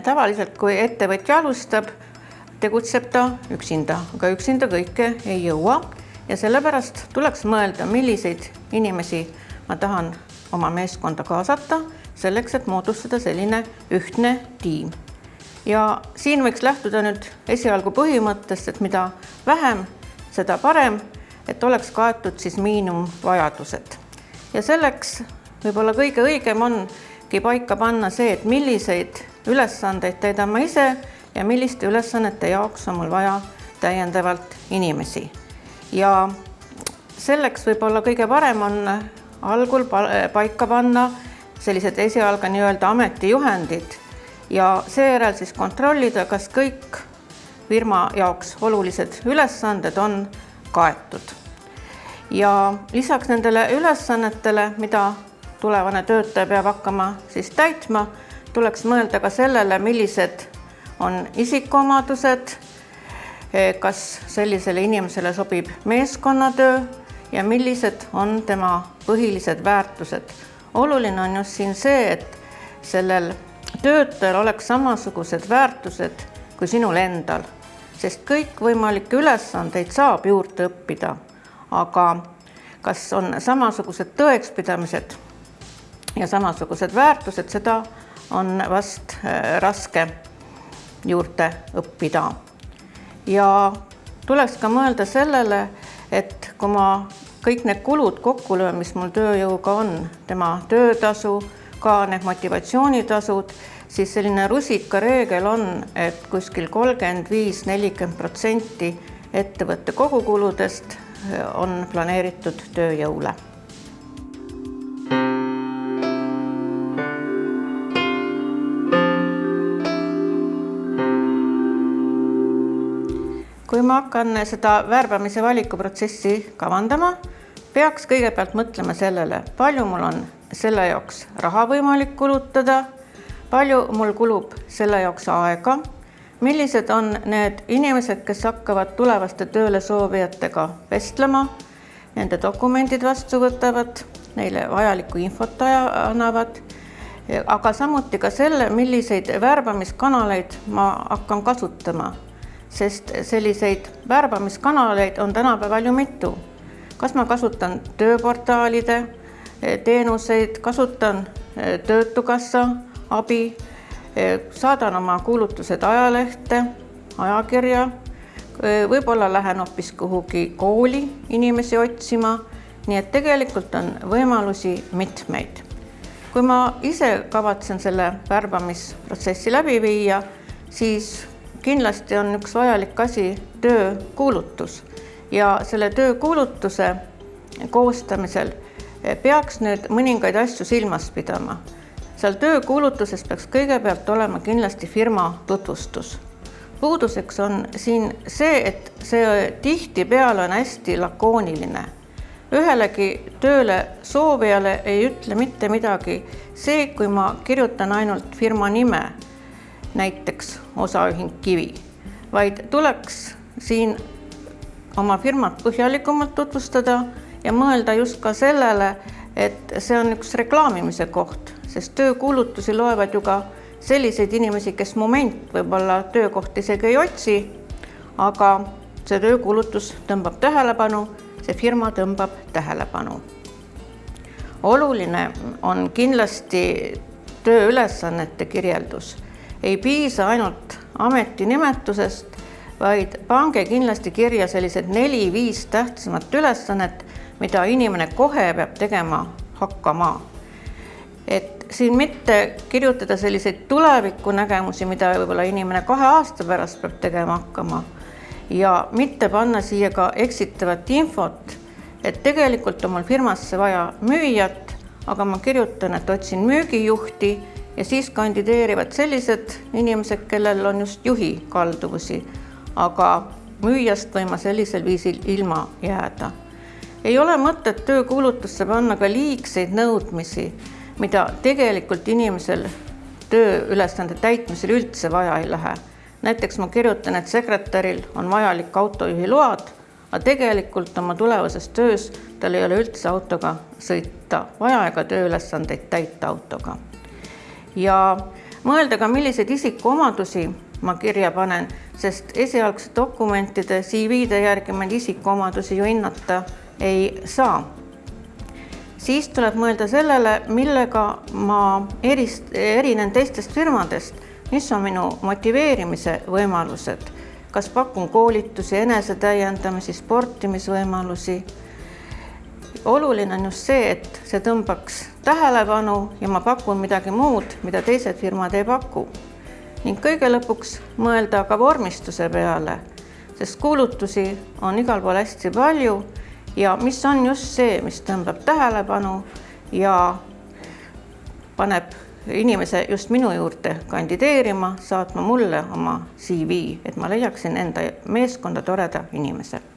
tavaliselt, kui ettevõtja alustab, tegutseb ta üksinda, aga üksinda kõike ei jõua ja sellepärast tuleks mõelda, milliseid inimesi ma tahan oma meeskonda kaasata selleks, et moodustada selline ühtne tiim. ja siin võiks lähtuda nüüd esialgu põhimõttest, et mida vähem, seda parem, et oleks kaetud siis miinimumvajadused. ja selleks võib-olla kõige õigem ongi paika panna see, et milliseid ülesandeid täidan ma ise ja milliste ülesannete jaoks on mul vaja täiendavalt inimesi. ja selleks võib-olla kõige parem on algul paika panna sellised esialgu nii-öelda ametijuhendid ja seejärel siis kontrollida, kas kõik firma jaoks olulised ülesanded on kaetud. ja lisaks nendele ülesannetele, mida tulevane töötaja peab hakkama siis täitma, tuleks mõelda ka sellele, millised on isikuomadused, kas sellisele inimesele sobib meeskonnatöö ja millised on tema põhilised väärtused. oluline on just siin see, et sellel töötajal oleks samasugused väärtused kui sinul endal, sest kõikvõimalikke ülesandeid saab juurde õppida, aga kas on samasugused tõekspidamised ja samasugused väärtused, seda on vast äh, raske juurde õppida. ja tuleks ka mõelda sellele, et kui ma kõik need kulud kokku löön, mis mul tööjõuga on, tema töötasu, ka need motivatsioonitasud, siis selline rusikareegel on, et kuskil kolmkümmend viis, nelikümmend protsenti ettevõtte kogukuludest on planeeritud tööjõule kui ma hakkan seda värbamise valikuprotsessi kavandama, peaks kõigepealt mõtlema sellele, palju mul on selle jaoks raha võimalik kulutada, palju mul kulub selle jaoks aega, millised on need inimesed, kes hakkavad tulevaste tööle soovijatega vestlema, nende dokumendid vastu võtavad, neile vajalikku infot annavad, aga samuti ka selle, milliseid värbamiskanaleid ma hakkan kasutama sest selliseid värbamiskanaleid on tänapäeval ju mitu. kas ma kasutan tööportaalide eh, teenuseid, kasutan eh, Töötukassa abi, eh, saadan oma kuulutused ajalehte, ajakirja, võib-olla lähen hoopis kuhugi kooli inimesi otsima, nii et tegelikult on võimalusi mitmeid. kui ma ise kavatsen selle värbamisprotsessi läbi viia, siis kindlasti on üks vajalik asi töökuulutus ja selle töökuulutuse koostamisel peaks nüüd mõningaid asju silmas pidama. seal töökuulutuses peaks kõigepealt olema kindlasti firma tutvustus. puuduseks on siin see, et see tihtipeale on hästi lakooniline. ühelegi tööle soovijale ei ütle mitte midagi see, kui ma kirjutan ainult firma nime näiteks osaühing Kivi, vaid tuleks siin oma firmat põhjalikumalt tutvustada ja mõelda just ka sellele, et see on üks reklaamimise koht, sest töökuulutusi loevad ju ka selliseid inimesi, kes moment võib-olla töökohta isegi ei otsi, aga see töökuulutus tõmbab tähelepanu, see firma tõmbab tähelepanu. oluline on kindlasti tööülesannete kirjeldus ei piisa ainult ametinimetusest, vaid pange kindlasti kirja sellised neli-viis tähtsamat ülesannet, mida inimene kohe peab tegema hakkama. et siin mitte kirjutada selliseid tulevikunägemusi, mida võib-olla inimene kahe aasta pärast peab tegema hakkama ja mitte panna siia ka eksitavat infot, et tegelikult on mul firmasse vaja müüjat, aga ma kirjutan, et otsin müügijuhti ja siis kandideerivad sellised inimesed, kellel on just juhi kalduvusi, aga müüjast võin ma sellisel viisil ilma jääda. ei ole mõtet töökuulutusse panna ka liigseid nõudmisi, mida tegelikult inimesel tööülesande täitmisel üldse vaja ei lähe. näiteks ma kirjutan, et sekretäril on vajalik autojuhi load, aga tegelikult oma tulevases töös tal ei ole üldse autoga sõita vaja ega tööülesandeid täita autoga ja mõelda ka, milliseid isikuomadusi ma kirja panen, sest esialgsete dokumentide CV-de järgi meil isikuomadusi ju hinnata ei saa. siis tuleb mõelda sellele, millega ma erist-, erinen teistest firmadest, mis on minu motiveerimise võimalused, kas pakun koolitusi, enesetäiendamisi, sportimisvõimalusi. Oluline on just see, et see tõmbaks tähelepanu ja ma pakun midagi muud, mida teised firmad ei paku. ning kõige lõpuks mõelda ka vormistuse peale, sest kuulutusi on igal pool hästi palju ja mis on just see, mis tõmbab tähelepanu ja paneb inimese just minu juurde kandideerima, saatma mulle oma CV, et ma leiaksin enda meeskonda toreda inimese